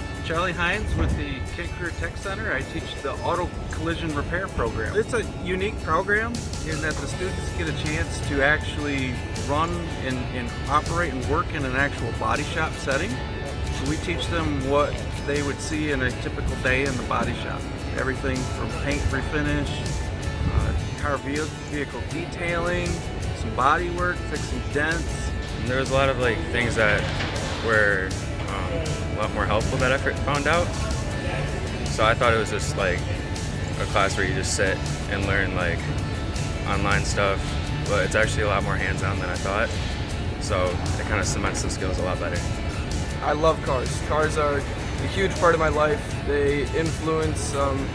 I'm Charlie Hines with the Kent Career Tech Center. I teach the Auto Collision Repair Program. It's a unique program in that the students get a chance to actually run and, and operate and work in an actual body shop setting. So we teach them what they would see in a typical day in the body shop. Everything from paint refinish, uh, car vehicle detailing, some body work, fixing dents. And there was a lot of like things that were a lot more helpful that I found out. So I thought it was just like a class where you just sit and learn like online stuff, but it's actually a lot more hands-on than I thought. So it kind of cements the skills a lot better. I love cars. Cars are a huge part of my life. They influence um,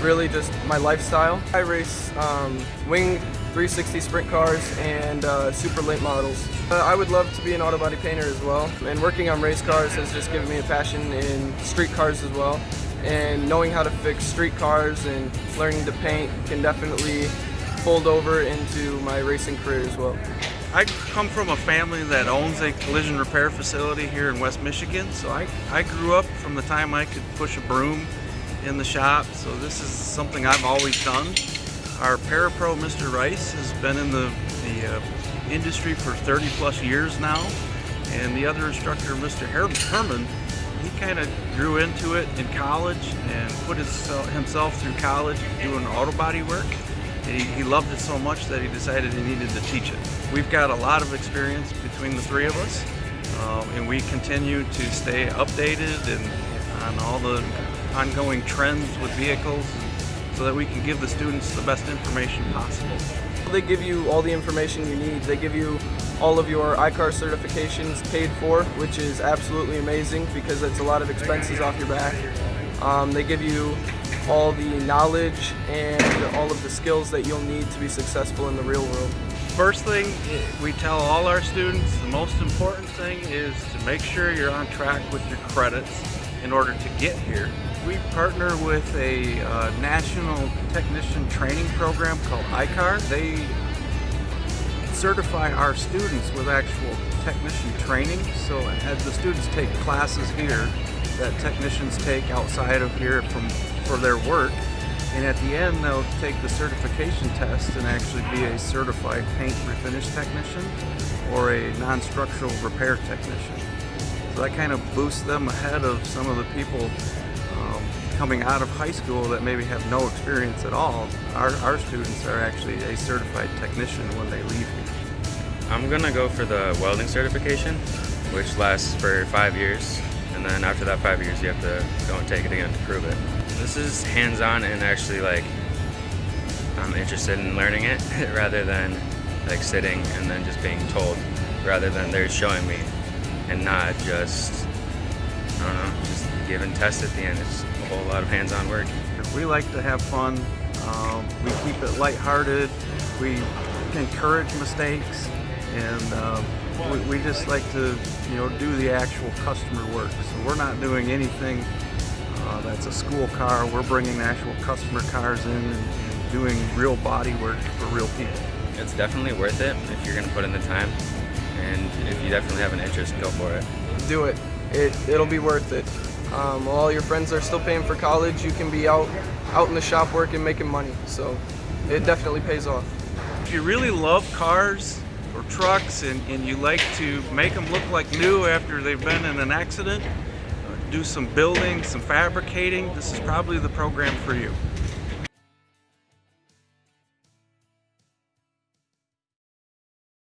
really just my lifestyle. I race um, wing 360 sprint cars and uh, super late models. Uh, I would love to be an auto body painter as well and working on race cars has just given me a passion in street cars as well and knowing how to fix street cars and learning to paint can definitely fold over into my racing career as well. I come from a family that owns a collision repair facility here in West Michigan, so I, I grew up from the time I could push a broom in the shop, so this is something I've always done. Our Parapro, Mr. Rice, has been in the, the uh, industry for 30 plus years now. And the other instructor, Mr. Her Herman, he kind of grew into it in college and put his, uh, himself through college doing auto body work. He, he loved it so much that he decided he needed to teach it. We've got a lot of experience between the three of us, um, and we continue to stay updated and on all the ongoing trends with vehicles so that we can give the students the best information possible. They give you all the information you need. They give you all of your I-CAR certifications paid for, which is absolutely amazing because it's a lot of expenses off your back. Um, they give you all the knowledge and all of the skills that you'll need to be successful in the real world. First thing we tell all our students, the most important thing is to make sure you're on track with your credits in order to get here. We partner with a uh, national technician training program called I-CAR. They certify our students with actual technician training. So as the students take classes here that technicians take outside of here from for their work, and at the end they'll take the certification test and actually be a certified paint refinish technician or a non-structural repair technician. So that kind of boosts them ahead of some of the people coming out of high school that maybe have no experience at all. Our, our students are actually a certified technician when they leave here. I'm gonna go for the welding certification, which lasts for five years. And then after that five years, you have to go and take it again to prove it. This is hands-on and actually like, I'm interested in learning it rather than like sitting and then just being told, rather than they're showing me and not just, I don't know, just give and test at the end. It's a whole lot of hands-on work. We like to have fun. Um, we keep it lighthearted. We encourage mistakes, and um, we, we, just like to, you know, do the actual customer work. So we're not doing anything uh, that's a school car. We're bringing actual customer cars in and, and doing real body work for real people. It's definitely worth it if you're going to put in the time, and if you definitely have an interest, go for it. Do it. It it'll be worth it. Um, while all your friends are still paying for college, you can be out out in the shop working, making money. So it definitely pays off. If you really love cars or trucks and, and you like to make them look like new after they've been in an accident, do some building, some fabricating, this is probably the program for you.